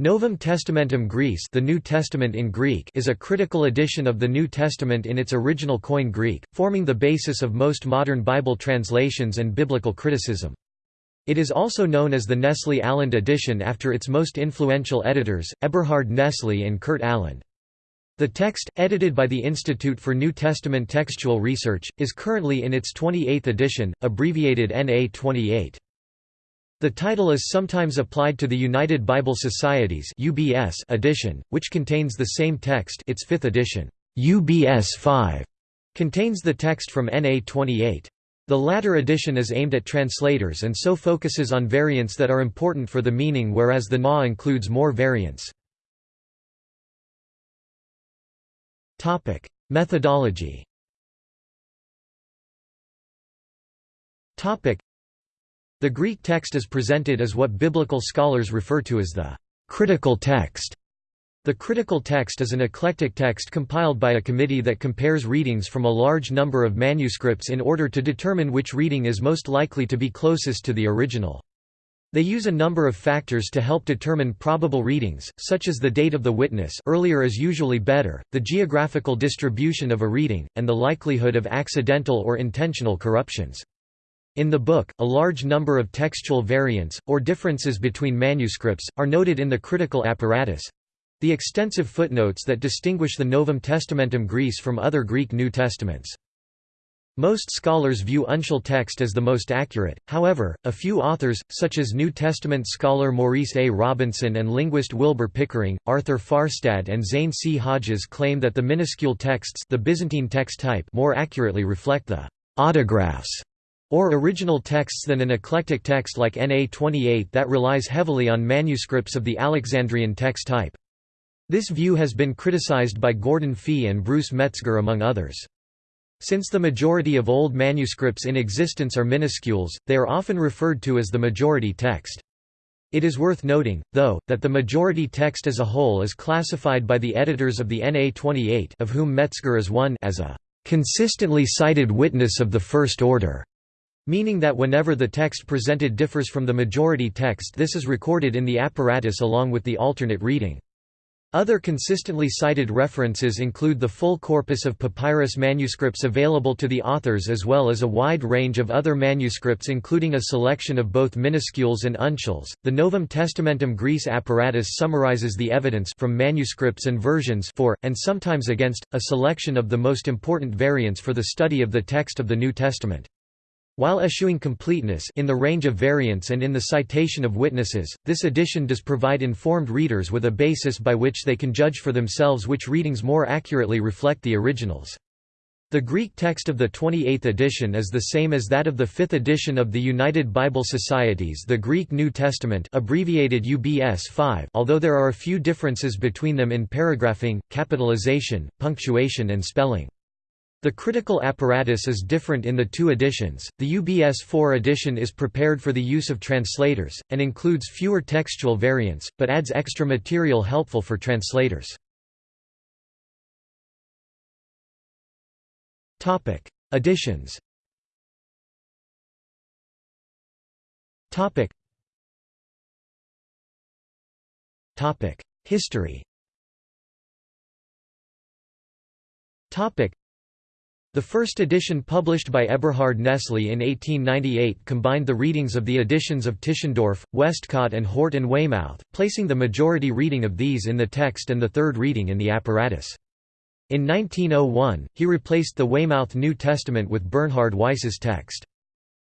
Novum Testamentum Graece the New Testament in Greek is a critical edition of the New Testament in its original Koine Greek, forming the basis of most modern Bible translations and biblical criticism. It is also known as the Nestle Aland edition after its most influential editors, Eberhard Nestle and Kurt Aland. The text, edited by the Institute for New Testament Textual Research, is currently in its 28th edition, abbreviated NA 28. The title is sometimes applied to the United Bible Society's UBS edition, which contains the same text its fifth edition, UBS 5, contains the text from NA 28. The latter edition is aimed at translators and so focuses on variants that are important for the meaning whereas the NA includes more variants. Methodology the Greek text is presented as what biblical scholars refer to as the critical text. The critical text is an eclectic text compiled by a committee that compares readings from a large number of manuscripts in order to determine which reading is most likely to be closest to the original. They use a number of factors to help determine probable readings, such as the date of the witness earlier is usually better, the geographical distribution of a reading, and the likelihood of accidental or intentional corruptions. In the book, a large number of textual variants, or differences between manuscripts, are noted in the critical apparatus—the extensive footnotes that distinguish the Novum Testamentum Graece from other Greek New Testaments. Most scholars view uncial text as the most accurate, however, a few authors, such as New Testament scholar Maurice A. Robinson and linguist Wilbur Pickering, Arthur Farstad and Zane C. Hodges claim that the minuscule texts the Byzantine text type more accurately reflect the autographs or original texts than an eclectic text like NA 28 that relies heavily on manuscripts of the Alexandrian text type. This view has been criticized by Gordon Fee and Bruce Metzger among others. Since the majority of old manuscripts in existence are minuscules, they are often referred to as the majority text. It is worth noting, though, that the majority text as a whole is classified by the editors of the NA 28 of whom Metzger is one as a consistently cited witness of the first order meaning that whenever the text presented differs from the majority text this is recorded in the apparatus along with the alternate reading. Other consistently cited references include the full corpus of papyrus manuscripts available to the authors as well as a wide range of other manuscripts including a selection of both minuscules and uncials. The Novum Testamentum Graece apparatus summarizes the evidence from manuscripts and versions for and sometimes against a selection of the most important variants for the study of the text of the New Testament. While eschewing completeness in the range of variants and in the citation of witnesses, this edition does provide informed readers with a basis by which they can judge for themselves which readings more accurately reflect the originals. The Greek text of the 28th edition is the same as that of the 5th edition of the United Bible Societies the Greek New Testament abbreviated UBS 5 although there are a few differences between them in paragraphing, capitalization, punctuation and spelling. The critical apparatus is different in the two editions. The UBS 4 edition is prepared for the use of translators, and includes fewer textual variants, but adds extra material helpful for translators. Editions History the first edition published by Eberhard Nestle in 1898 combined the readings of the editions of Tischendorf, Westcott and Hort and Weymouth, placing the majority reading of these in the text and the third reading in the apparatus. In 1901, he replaced the Weymouth New Testament with Bernhard Weiss's text.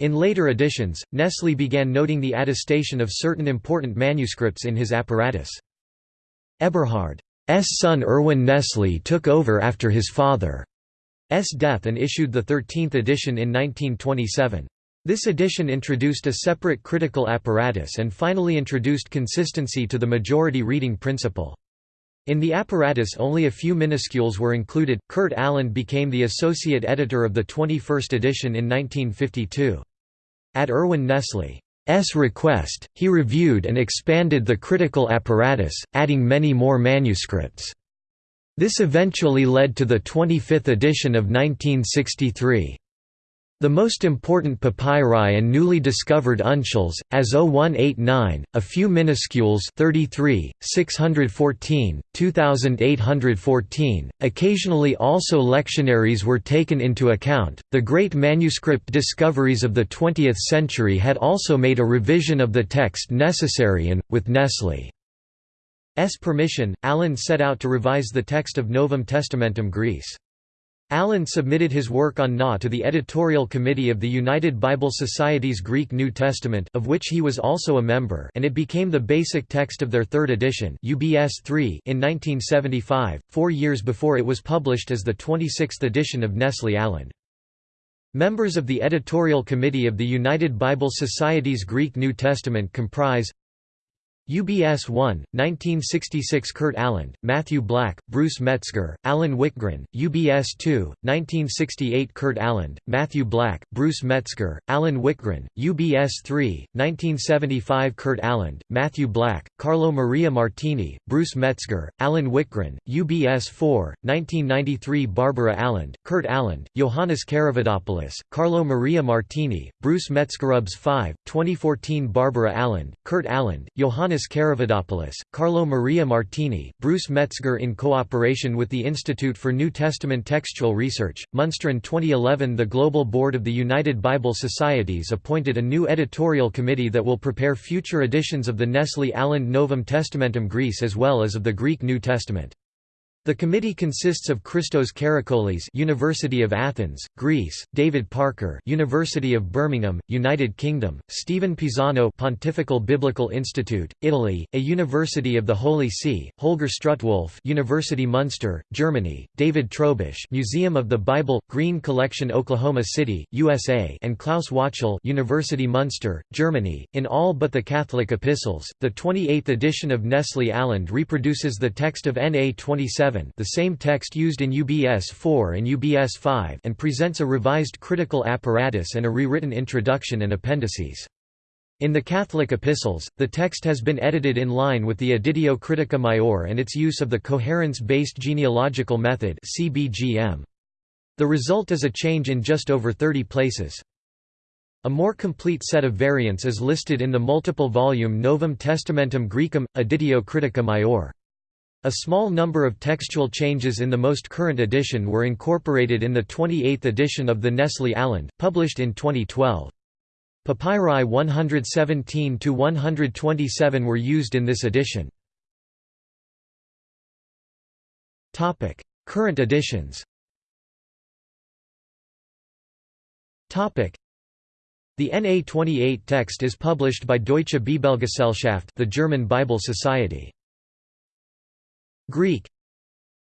In later editions, Nestle began noting the attestation of certain important manuscripts in his apparatus. Eberhard's son Erwin Nestle took over after his father. S death and issued the 13th edition in 1927. This edition introduced a separate critical apparatus and finally introduced consistency to the majority reading principle. In the apparatus only a few minuscules were included. Kurt Aland became the associate editor of the 21st edition in 1952. At Erwin Nestle's request, he reviewed and expanded the critical apparatus, adding many more manuscripts. This eventually led to the 25th edition of 1963. The most important papyri and newly discovered uncials, as 0189, a few minuscules 33, 614, 2814, occasionally also lectionaries were taken into account. The great manuscript discoveries of the 20th century had also made a revision of the text necessary and, with Nestle permission, Aland set out to revise the text of Novum Testamentum Graece. Aland submitted his work on Na to the editorial committee of the United Bible Society's Greek New Testament of which he was also a member and it became the basic text of their third edition UBS 3 in 1975, four years before it was published as the 26th edition of Nestle Aland. Members of the editorial committee of the United Bible Society's Greek New Testament comprise UBS 1, 1966 Kurt Aland, Matthew Black, Bruce Metzger, Allen Wikgren, UBS 2, 1968 Kurt Aland, Matthew Black, Bruce Metzger, Allen Wikgren, UBS 3, 1975 Kurt Aland, Matthew Black, Carlo Maria Martini, Bruce Metzger, Allen Wikgren, UBS 4, 1993 Barbara Aland, Kurt Aland, Johannes Karavidopoulos, Carlo Maria Martini, Bruce Metzgerubs 5, 2014 Barbara Aland, Kurt Aland, Johannes Ioannis Karavidopoulos, Carlo Maria Martini, Bruce Metzger in cooperation with the Institute for New Testament Textual Research, Munster in 2011 the Global Board of the United Bible Societies appointed a new editorial committee that will prepare future editions of the Nestle Aland Novum Testamentum Graece as well as of the Greek New Testament. The committee consists of Christos Karakolis, University of Athens, Greece; David Parker, University of Birmingham, United Kingdom; Stephen Pisano, Pontifical Biblical Institute, Italy; a University of the Holy See; Holger Strutwolf, University Munster, Germany; David Trobisch, Museum of the Bible, Green Collection, Oklahoma City, USA; and Klaus Wachtel, University Munster, Germany. In all but the Catholic Epistles, the 28th edition of Nestle Aland reproduces the text of NA 27 the same text used in UBS 4 and UBS 5 and presents a revised critical apparatus and a rewritten introduction and appendices. In the Catholic epistles, the text has been edited in line with the Editio Critica Maior and its use of the coherence-based genealogical method. The result is a change in just over 30 places. A more complete set of variants is listed in the multiple-volume Novum Testamentum Graecum, Editio Critica Maior. A small number of textual changes in the most current edition were incorporated in the 28th edition of the Nestle Aland, published in 2012. Papyri 117–127 were used in this edition. Current editions The NA28 text is published by Deutsche Bibelgesellschaft the German Bible Society. Greek.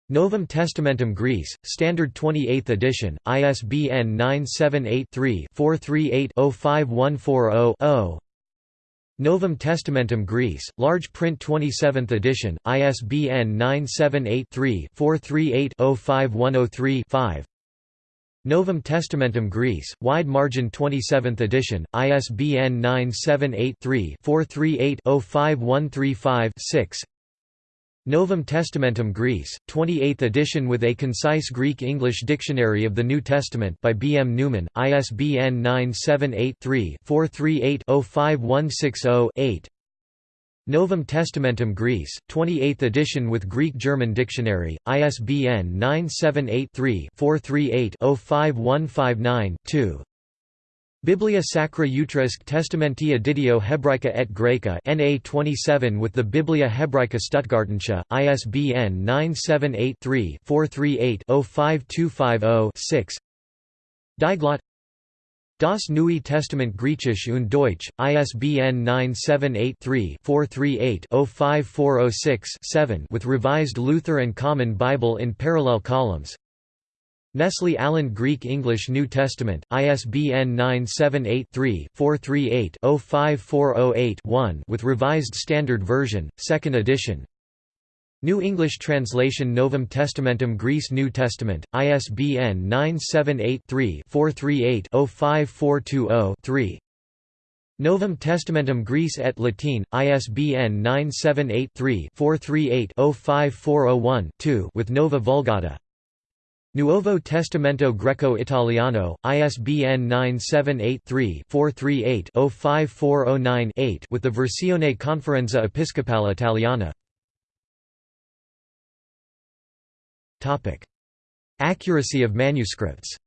Novum Testamentum Graece, Standard 28th edition, ISBN 978-3-438-05140-0 Novum Testamentum Graece, large print 27th edition, ISBN 978-3-438-05103-5 Novum Testamentum Graece, wide margin 27th edition, ISBN 978-3-438-05135-6 Novum Testamentum Graece, 28th edition with a concise Greek-English dictionary of the New Testament by B. M. Newman, ISBN 978-3-438-05160-8 Novum Testamentum Graece, 28th edition with Greek-German dictionary, ISBN 978-3-438-05159-2 Biblia Sacra Utriusque Testamenti Editio Hebraica et Graeca NA 27 with the Biblia Hebraica Stuttgartensia, ISBN 978-3-438-05250-6 Dieglot Das Neue Testament Griechisch und Deutsch, ISBN 978-3-438-05406-7 with Revised Luther and Common Bible in parallel columns Nestle Aland Greek English New Testament, ISBN 978-3-438-05408-1 with Revised Standard Version, 2nd edition. New English Translation Novum Testamentum Graece New Testament, ISBN 978-3-438-05420-3 Novum Testamentum Graece et Latine, ISBN 978 3 438 05401 2 with Nova Vulgata Nuovo Testamento Greco-Italiano, ISBN 978-3-438-05409-8 with the Versione Conferenza Episcopale Italiana. Accuracy of manuscripts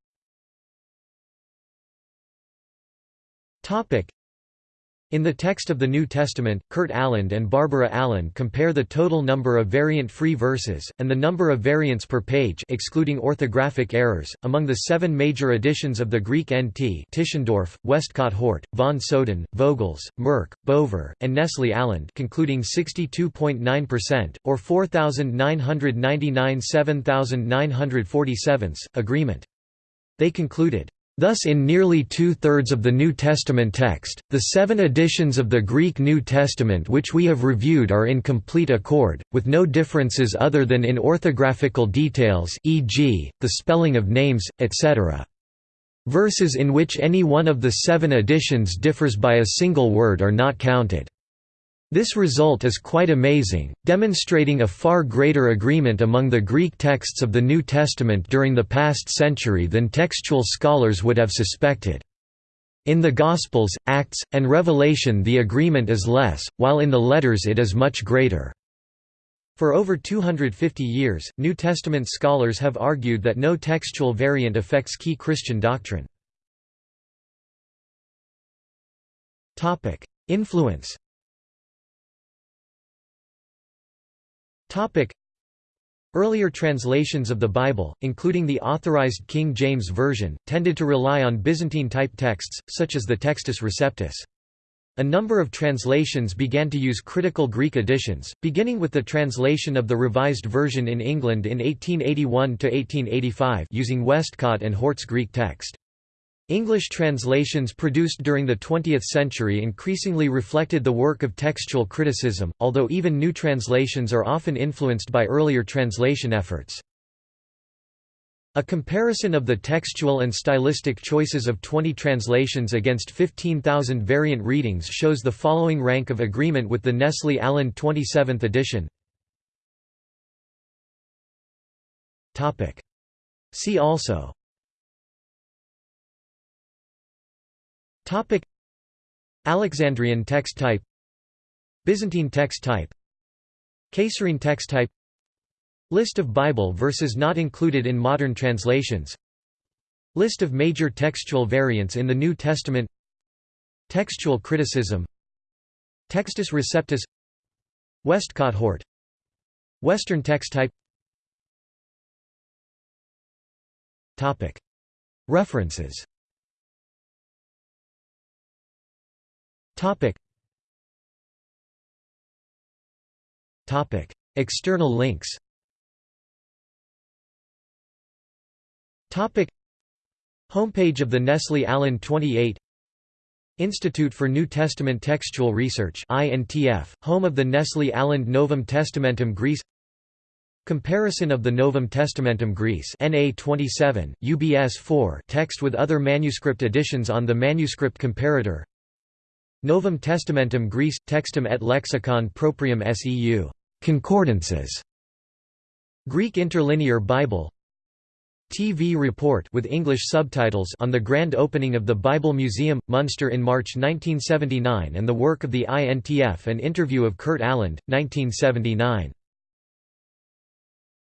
in the text of the New Testament, Kurt Aland and Barbara Aland compare the total number of variant-free verses, and the number of variants per page excluding orthographic errors, among the seven major editions of the Greek NT Tischendorf, Westcott Hort, von Soden, Vogels, Merk, Bover, and Nestle Aland concluding 62.9%, or 4,999 7,947, agreement. They concluded, Thus in nearly two-thirds of the New Testament text, the seven editions of the Greek New Testament which we have reviewed are in complete accord, with no differences other than in orthographical details e.g., the spelling of names, etc. Verses in which any one of the seven editions differs by a single word are not counted. This result is quite amazing, demonstrating a far greater agreement among the Greek texts of the New Testament during the past century than textual scholars would have suspected. In the Gospels, Acts, and Revelation the agreement is less, while in the letters it is much greater. For over 250 years, New Testament scholars have argued that no textual variant affects key Christian doctrine. Influence Earlier translations of the Bible, including the Authorized King James Version, tended to rely on Byzantine-type texts, such as the Textus Receptus. A number of translations began to use critical Greek editions, beginning with the translation of the Revised Version in England in 1881–1885 using Westcott and Hort's Greek text. English translations produced during the 20th century increasingly reflected the work of textual criticism, although even new translations are often influenced by earlier translation efforts. A comparison of the textual and stylistic choices of 20 translations against 15,000 variant readings shows the following rank of agreement with the Nestle Aland 27th edition. See also Topic. Alexandrian text type. Byzantine text type. Caesarean text type. List of Bible verses not included in modern translations. List of major textual variants in the New Testament. Textual criticism. Textus Receptus. Westcott Hort. Western text type. References Topic. Topic. External links Topic. Homepage of the Nestle Aland 28 Institute for New Testament Textual Research INTF, home of the Nestle Aland Novum Testamentum Graece Comparison of the Novum Testamentum Graece NA 27, UBS 4 text with other manuscript editions on the Manuscript Comparator Novum Testamentum Graece – Textum et Lexicon Proprium Seu. Concordances. Greek Interlinear Bible TV report with English subtitles on the grand opening of the Bible Museum, Munster in March 1979 and the work of the INTF and interview of Kurt Aland, 1979.